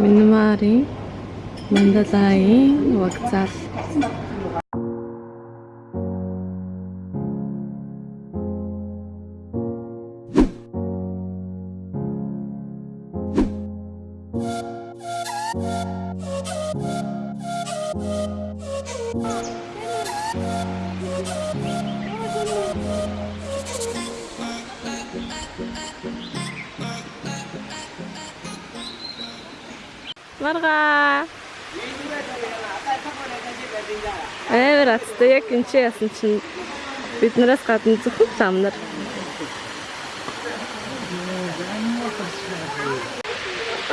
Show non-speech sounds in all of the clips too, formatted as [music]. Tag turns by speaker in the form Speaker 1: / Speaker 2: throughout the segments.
Speaker 1: Минмарын Мандалайн вокзал. Амар аттай яг энэ чи ясан чинь биднээс гадна зөвхөн зам нар.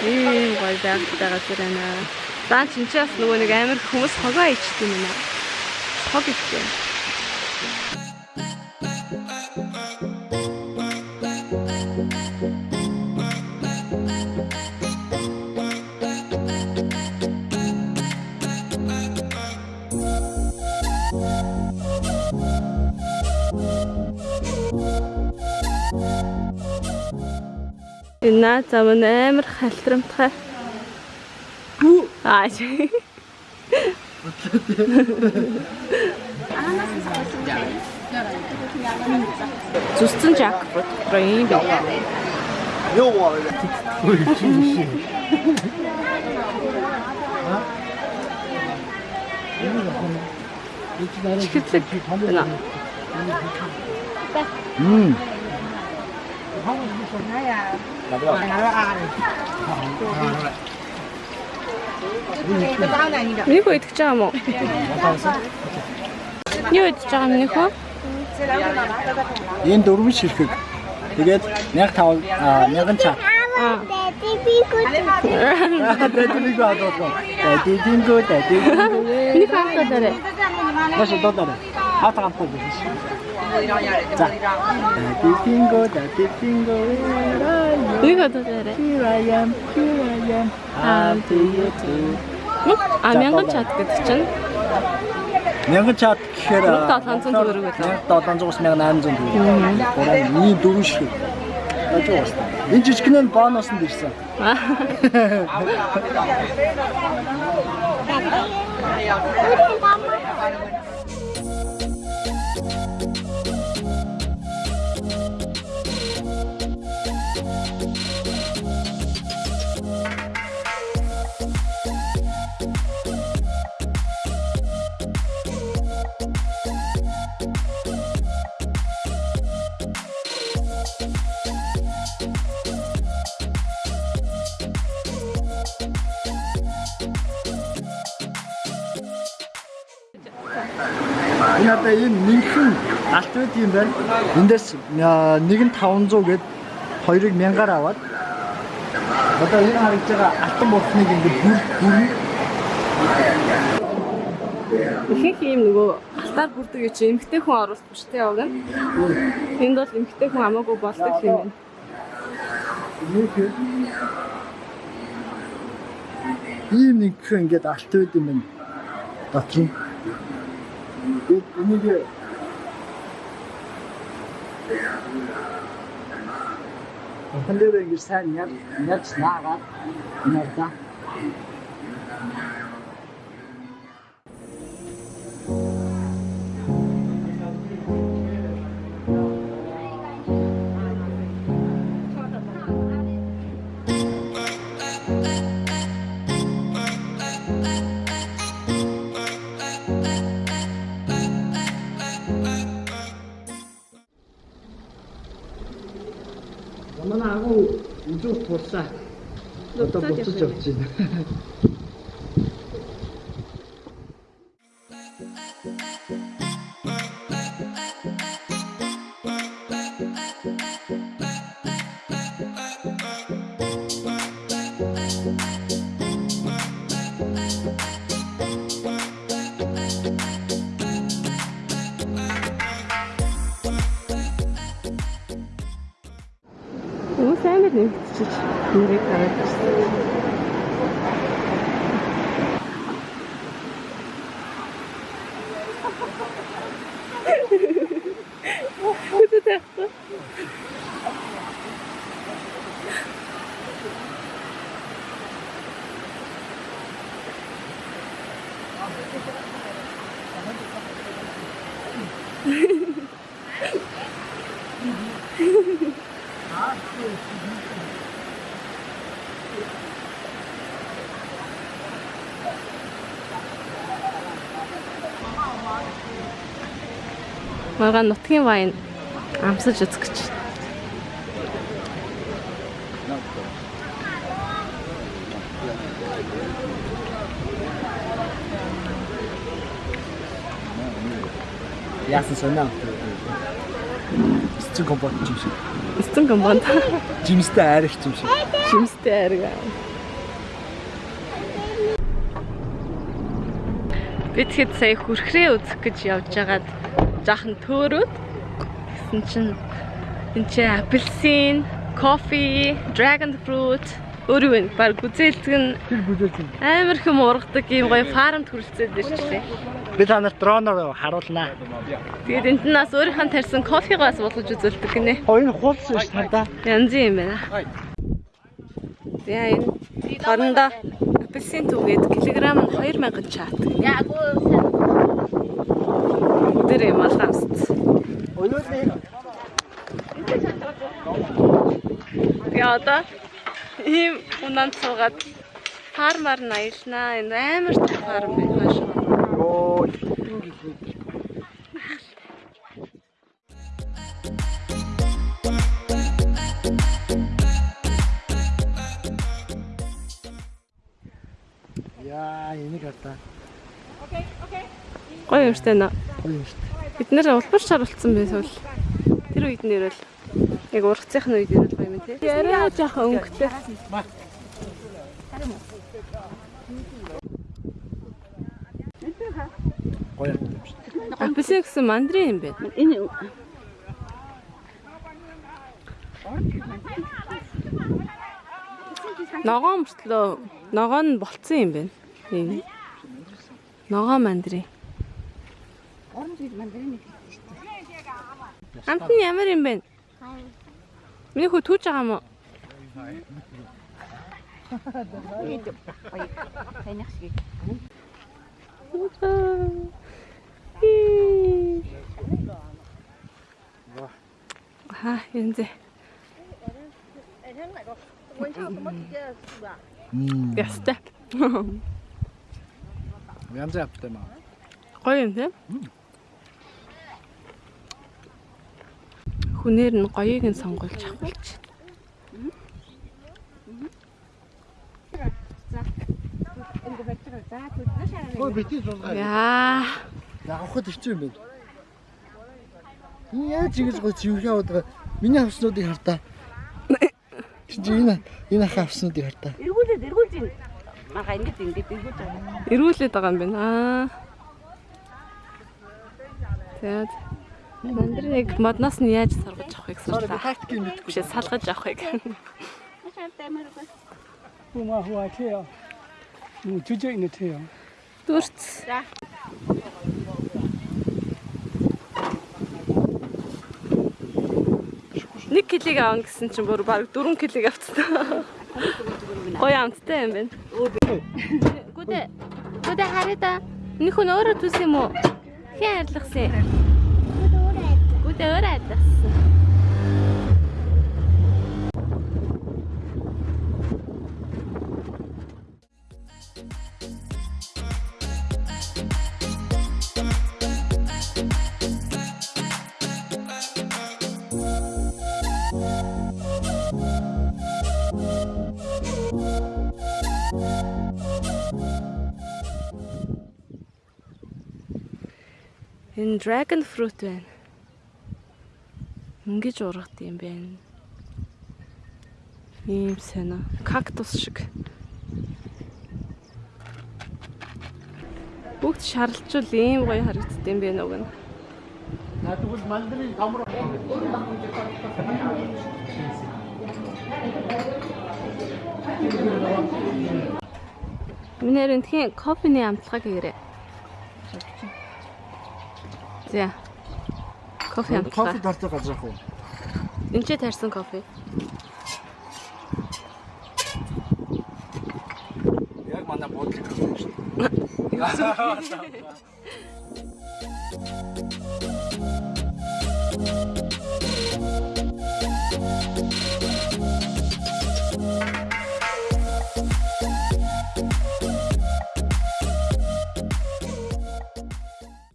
Speaker 1: Ийм гой байгаад байна. Заа чинь чи бас нөгөө нэг амар хүмүүс хогоо ичдэг юм аа. Хог ичдэг. Энэ наа зам нь амар халтрамтгай. Аа. Зүсцэн жакфрут проин бэ.
Speaker 2: Юу аа. Ой чи чи.
Speaker 1: Чихэлэг байна.
Speaker 2: Мм.
Speaker 1: Нэг үү идэж байгаа юм уу? Юу идэж байгаа юм нөхөө?
Speaker 2: Энэ дөрвөн ширхэг. Тэгээд 1500 1000 чаа.
Speaker 1: Аа.
Speaker 2: Дэдийг адуулсан. Дэдингөө дэдингөө.
Speaker 1: Нэг хаалтаа дээр.
Speaker 2: Маш додор. Хата гампуу биш. За. Дэдингөө дэдингөө.
Speaker 1: Нэг хаалтаа дээр.
Speaker 2: Here I am, here I am. I'll do you too.
Speaker 1: А мянган чат гэдэг чинь
Speaker 2: 1000 чат гэхээр
Speaker 1: 1700 төгрөг байлаа.
Speaker 2: 1700-аас 1800 төгрөг. Гурван ийм дөрвөн ширхэг. Яаж уус. Энэ жижигнээ нь бонус нь ирсэн. Энэ [laughs] [laughs] [laughs] байд юм байна. Эндээс нэг нь 500 гээд хоёрыг 1000-аар аваад одоо энэ харагдж байгаа алтан бултныг ингээд бүр бүр
Speaker 1: ихэнх юм нөгөө алтаар бүрдэг гэж эмгтэй хүн оруулах биш те яг нь. Энд бол эмгтэй хүн хамаагүй болдог юм байна.
Speaker 2: нэг ийм нэг ингээд алт байд юм байна. Дотор нь. Энийг الحليب القرسان يد يد نعرض نرتاح үзүүх тулсаа одоо буцаж явж байна.
Speaker 1: Хүмүүс амар нэмэгдчихэж нэрийг хараад байна. Үгүй ээ. Маргаан нутгийн вайн амсаж үзэх гэж.
Speaker 2: Яасан сонаа. Цэцэн компот юм шиг.
Speaker 1: Эцэн компонд
Speaker 2: Жимстэй айрагч юм шиг.
Speaker 1: шимстэй арга. Бид хэд сая хүрхрээ үзэх гэж явж байгаад жаахан төөрөөд гэсэн чинь энэ чи апельсин, кофе, dragon fruit өөрөө вэ? Баг гүзээлдэг нь
Speaker 2: Тэр юм.
Speaker 1: амар хэм ургадаг ийм гоё фармд хүрэлцээд ирчихлээ.
Speaker 2: Би та нарт дроноор харуулнаа.
Speaker 1: Тэгээд энд нь бас өөрийнхөө тарьсан кофегоос болгож үзүүлдэг гинэ.
Speaker 2: Оо энэ хуулсан ш надаа.
Speaker 1: Янзын юм байна. Тэгээ энэ хорондоо апельсин түгээд килограмм нь 2000 чаат.
Speaker 3: Яг уу
Speaker 1: Өдөр юм алгаамст.
Speaker 2: Өнөөдөр
Speaker 1: Тэгээ одоо ийм унаанд суугаад фармаар нь аялнаа. Энэ амар том фарм байна шүү.
Speaker 2: Оо. Яа, энийг хатаа.
Speaker 1: Гоё юм штэ нөө.
Speaker 2: Гоё юм шүү дээ.
Speaker 1: Бид нэр улбар шарвалцсан байсвал тэр үед нэрэл яг ургацын үед нэрэл гоё юм тий. Яриа жоохон өнгөтэй.
Speaker 2: Гоё юм шүү.
Speaker 1: Апельсин гэсэн мандрин юм байна.
Speaker 3: энэ
Speaker 1: Ногоо мөртлөө ногоо нь болцсон юм байна. Энэ. Ногоо мандрин.
Speaker 3: оранж мандарин
Speaker 1: Амт нь ямар юм бэ? Миний хүү түүж байгаа юм уу?
Speaker 3: таних шиг
Speaker 1: Аа, энэ зэ.
Speaker 2: Мм.
Speaker 1: Ястай.
Speaker 2: Янз аптай маа.
Speaker 1: Гоё юм тийм. Хүнээр нь гоёыг нь сонгуулж авах гэж.
Speaker 2: Ой бити суулгаа.
Speaker 1: Яа.
Speaker 2: Явахад хэцүү юм байна. Яаж ингэж зивхээ аваад байгаа. Миний авснуудыг хартаа. Чи энэ энэ ах авснуудыг хартаа.
Speaker 3: эргүүлээд эргүүлж ийн мага ингэж ингэж эргүүлж байгаа
Speaker 1: Ирүүлээд байгаа юм байна. Аа. Тэгээд мандриныг модноос нь яаж саргаж авахыг
Speaker 2: би
Speaker 1: сурлаа.
Speaker 2: тактикийг мэдгүй.
Speaker 1: Биш салгаж авахыг.
Speaker 4: Хума хуа тео. Ну жүжиг нэ тео.
Speaker 1: Дүрц. Нэг килиг аавна гэсэн чинь бүр баг 4 килиг авцсан. Гоё амттай юм байна. Гүдэ. Гүдэ хараа. Энэ хүн өөрөө түс юм уу? Хин арилгасан. Гүдэ өөрөө арилгасан. Энэ dragon fruit байна. Ингэж ургат юм байна. Ийм сонио. Кактус шиг. Бүгд шарлжул ийм гоё харагддаг юм байна уг нь.
Speaker 2: Тэгвэл мандрын камер
Speaker 1: Минер энтхийн кофений амтлагыг хийрээ. За. Кофе
Speaker 2: кофе
Speaker 1: амтлага.
Speaker 2: тартай газар ах уу?
Speaker 1: Энд ч тарьсан кофе.
Speaker 2: Яг манай буудлыг авсан шүү дээ.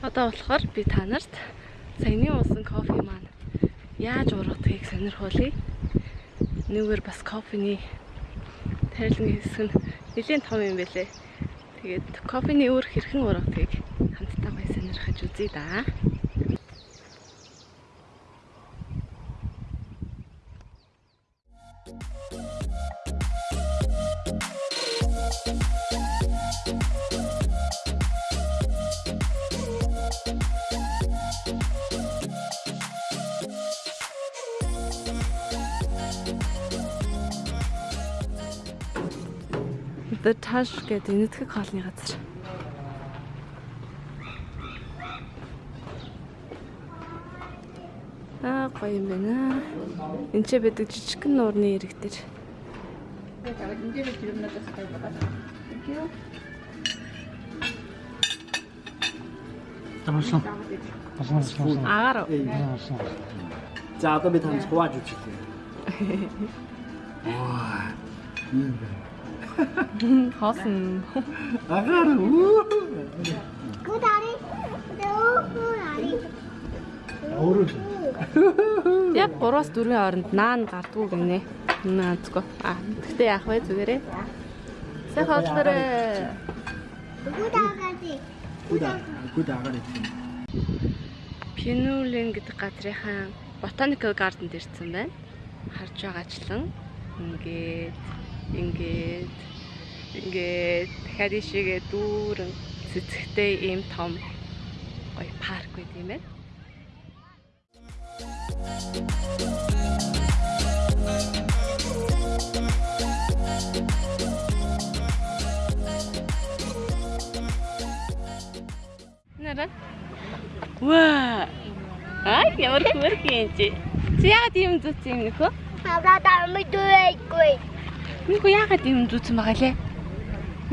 Speaker 1: Одоо болохоор би та нарт саяны уусан кофе маань яаж ургадгийг сонирхуулъя. Нэгэр бас кофений тарилгын хэсэг нь нэлээд том юм байлээ. Тэгээд кофений өөр хэрхэн ургадгийг хамтдаа гоё сонирхож үзье да. The Tash гэдэг энэтхэг хоолны газар. Аа гоё юм байна. Энд ч байдаг жижигхэн нуурны ирэг дээр.
Speaker 2: Тамаасан.
Speaker 1: Агаар
Speaker 2: За одоо би танаас хувааж үзье. [laughs] Ваа. Ийм байна.
Speaker 1: Хоосон.
Speaker 2: Агаар үү. Өөрөө
Speaker 1: Яг 3-аас 4-ийн хооронд наан гардгуу гинэ. Наадгүй. Аа гэхдээ яах вэ зүгээрээ? Сайн хооллороо.
Speaker 2: гүдэ гүдэ агаар идэх.
Speaker 1: Пинүлэн гэдэг газрынхаа Botanical Garden ирсэн байна. Харж байгаачлан ингээд ингээд ингээд дахиад ишээгээ дүүрэн цэцэгтэй ийм том гоё парк байт юм байна. Нэрэ? Ваа! Ай, ямар хөрх юм чи. Чи яагаад ийм зүц юм нөхөө? Нөхөө яагаад ийм зүцэн байгаа лээ?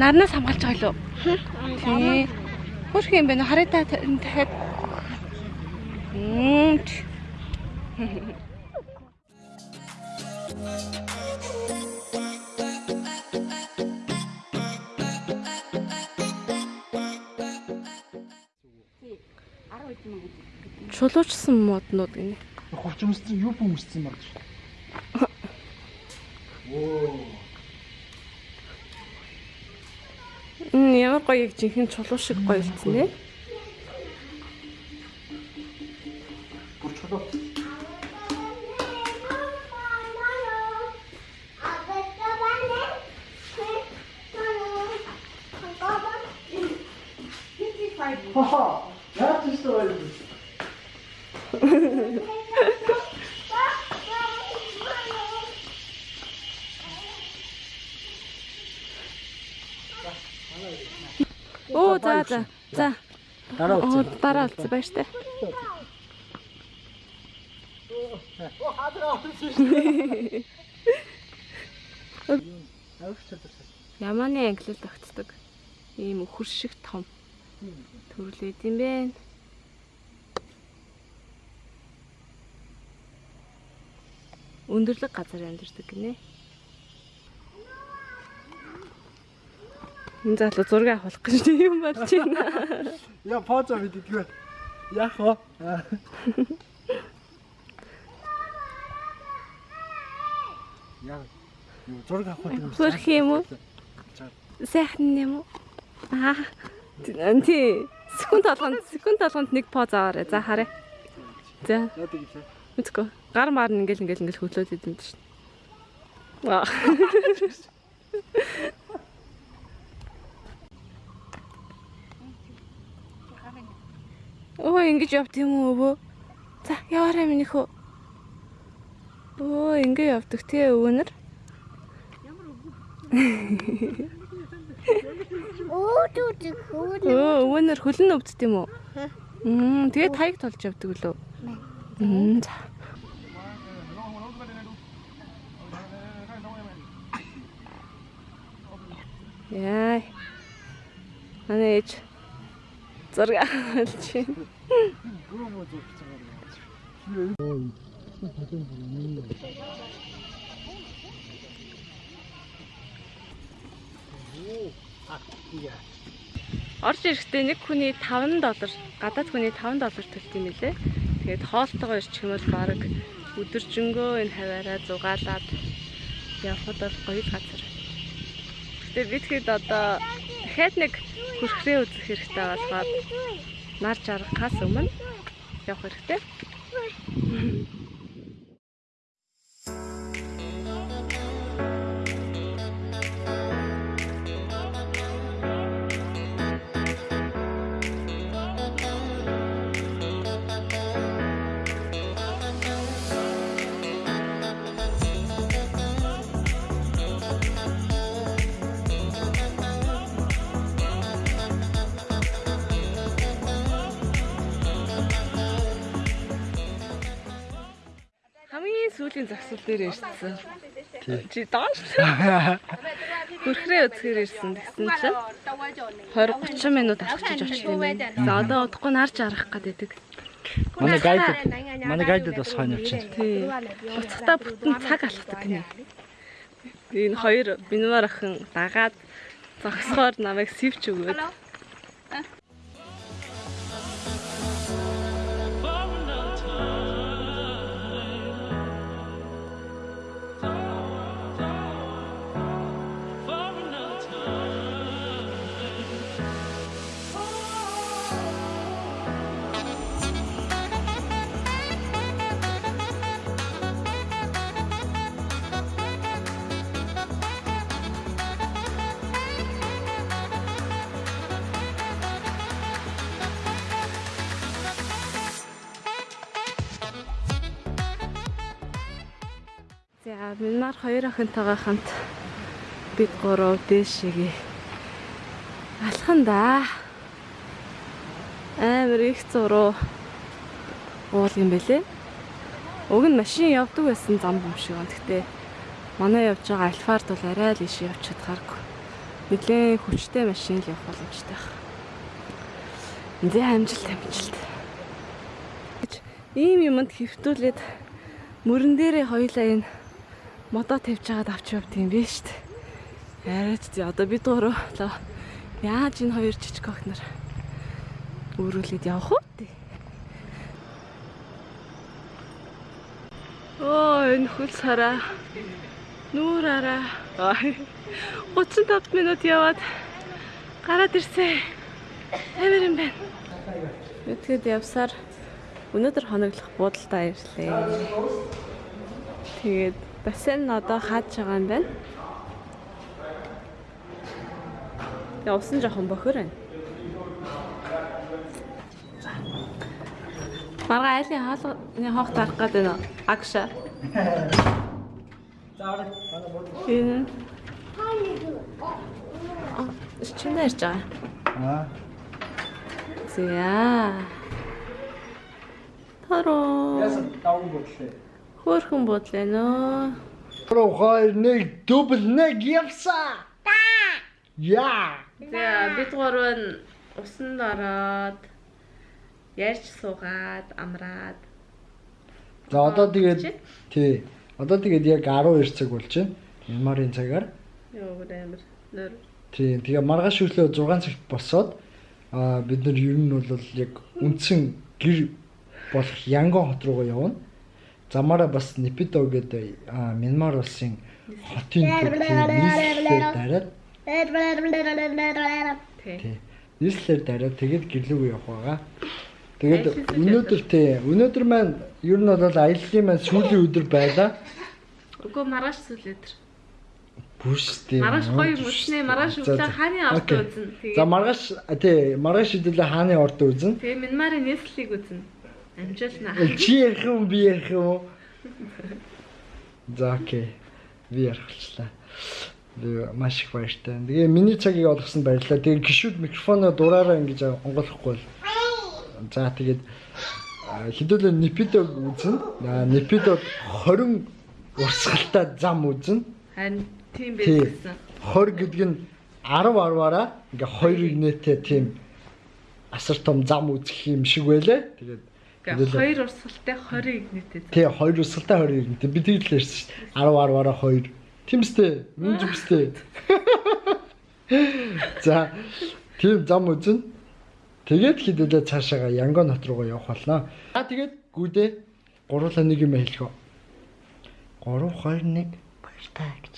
Speaker 1: Нарнаас хамгаалж байгаа лөө? Тий. Хөрх юм бэ нэ хараа та дахиад. Мм. Чулуучсан моднууд гинэ.
Speaker 2: Хувчмссан юу хүмүүстсэн баг шүү. [laughs] Оо.
Speaker 1: Мм ямар гоё яг жинхэнэ чулуу шиг гоё болсон нэ.
Speaker 2: Бүр чулуу. Хаха. Яг тийм шүү дээ.
Speaker 1: Оо за.
Speaker 2: Дараа
Speaker 1: Оо
Speaker 2: үзье.
Speaker 1: дараа үлдсэн баяр таа.
Speaker 2: Авч чадсан.
Speaker 1: Ямааны англил тогтдог. Ийм өхөр шиг том төрлөөд юм бэ. Өндөрлөг газар амьдардаг гинэ. Энэ залуу зураг авах гэж юм болж байна.
Speaker 2: Я поцо мэддэггүй. Яах вэ? Яа. Юу зураг авах юм.
Speaker 1: Хөрх юм уу? Сайхан юм уу? Аа. Тий. Секунд толгонд секунд толгонд нэг поз аваарай. За харъя. За.
Speaker 2: Яа гэвэл.
Speaker 1: Үцгөө. Гар маар нь ингээл ингээл ингээл хөдлөөд идэв чинь. Ваа. [laughs] Оо ингэж явт юм уу өвөө? За яваарай минийхөө. Оо ингэ явдаг тий өвөнөр. Оо өвөнөр хөлн өвддөг юм уу? Мм тэгээ таяг толж явдаг лөө. Мм за. Яа. Манай ээж зураг авалж байна. Орж ирэхдээ нэг хүний 5 доллар, гадаад хүний 5 доллар төлт юм лээ. Тэгээд хоолтойгоо ирчих юм бол баг өдөржингөө энэ хаваараа зугаалаад явхад бол гоё газар. Гэтэ бид хэд одоо дахиад нэг хүрхрээ үзэх хэрэгтэй болохоор нар жаргахаас өмнө явах хэрэгтэй. Сүүлийн загсал дээр ирсэн. Чи доош. Хүрхрээ үзэхээр ирсэн гэсэн чинь 20 30 минут алхачиж очив юм. За одоо удахгүй нарж арах гэдэг.
Speaker 2: Манай гайд манай гайдад бас хойно явчихсан.
Speaker 1: Тий. Буцахтаа бүтэн цаг алхдаг гинэ. Энэ хоёр бинвар охин дагаад зогсохоор намайг сивч өгөөд. За минь хоёр охинтойгоо хамт бид гурав дээшээгээ алхан да. Амар их зуруу уул юм бэлээ. Уг нь машин явдаг байсан зам юм шиг байна. Гэтэ манай явж байгаа альфард бол арай л иш явж чадхааргүй. Нилээн хүчтэй машин л явах боломжтой байна. Зэ амжилт амжилт. Ийм юмд хөвтүүлээд мөрөн дээрээ хоёлаа энэ модоо тавьж байгаад авч явд юм биш үү? Арайч тий одоо бид гурав яаж энэ хоёр жижиг охнор өөрүүлээд явах уу тий. Оо энэ хөл сараа нүүр араа 35 минут яваад гараад ирсэн. Амар юм байна. Тэгэхэд явсаар өнөөдөр хоноглох буудалдаа ирлээ. Тэгээд бассейн нь одоо хааж байгаа юм байна. Тэгээ усан жоохон бохор байна. Марга айлын хаалганы хоог тарах гэдэг нь агша. Энэ. Аа, чиний ярьж байгаа.
Speaker 2: Аа.
Speaker 1: За. Тароо.
Speaker 2: Яасан даван бодлоо.
Speaker 1: Хөөхөн бодлоо нөө.
Speaker 2: Про хоёр нэг дубл нэг явсаа. Та. Яа.
Speaker 1: За бид гурав нь усанд ороод ярьж суугаад амраад
Speaker 2: За одоо тэгээд тий. Одоо тэгээд яг 12 цаг болж байна. Мянмарын цагаар.
Speaker 1: ёо амар нөр
Speaker 2: Тий. Тэгээ маргааш өглөө 6 цагт босоод аа бид нар ер нь бол яг үндсэн гэр болох Янгон хот руугаа явна. Замаараа бас Непидо гэдэг аа Мянмар улсын хотын нийслэлээр дараад. Нийслэлээр дараад тэгээд гэрлүүг явах байгаа. Тэгээд өнөөдөр тий. Өнөөдөр маань ер нь бол аяллаа маань сүүлийн өдөр байлаа.
Speaker 1: Үгүй маргааш сүлээдэр.
Speaker 2: Бүс тий.
Speaker 1: Маргааш гоё юм өснөө маргааш өглөө хааны орд үзэн.
Speaker 2: За маргааш тий маргааш хэдүүлээ хааны орд үзэн.
Speaker 1: тэгээ Мянмарын нийслэлийг үзэн. Амжуулнаа.
Speaker 2: Чи ярих юм би ярих юм. [laughs] За окей. Би ярих болчлаа. Би маш их баяртай. Тэгээ миний цагийг олгосонд баярлалаа. Тэгээ гişүүд микрофоноо дураараа ингэж онгойлохгүй бол. За тэгээд хэдүүлээ Непидог үзэн. Аа Непидод 20 урсгалтай зам үзэн.
Speaker 1: Харин тийм
Speaker 2: Тий.
Speaker 1: байсан.
Speaker 2: 20 гэдэг нь 10 10-аараа ингээ хоёрыг нээтэй тийм асар том зам үзэх юм шиг байлаа. Тэгээд
Speaker 1: Ингээ хоёр урсгалтай 20 игнэтэй.
Speaker 2: тий хоёр өсөлтөй 20 нэг би тэгээд л ярьсан шүү дээ. 10 10-аараа 2. Тимстэй, мөн зүгстэй. [laughs] За тийм зам үзэн. Тэгээд хідэлээ цаашаага Янгон хот руугаа явах болно. А тэгээд гүдээ гуруула нэг юм хэлэхөө. 3 2 1 баяртай гэж.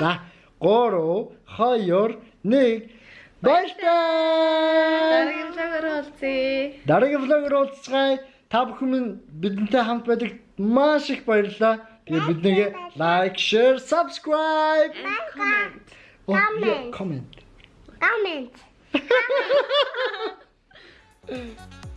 Speaker 2: За 3 2 1 баяртай.
Speaker 1: Дараагийн цагаар уулзъя.
Speaker 2: Дараагийн влогоор уулзцгаая. Та бүхэн минь бидэнтэй хамт байдаг маш их баярлалаа. Тэгээд биднийг лайк, share, subscribe,
Speaker 1: Comment.
Speaker 2: comment. [laughs] comment.
Speaker 5: Comment. [laughs]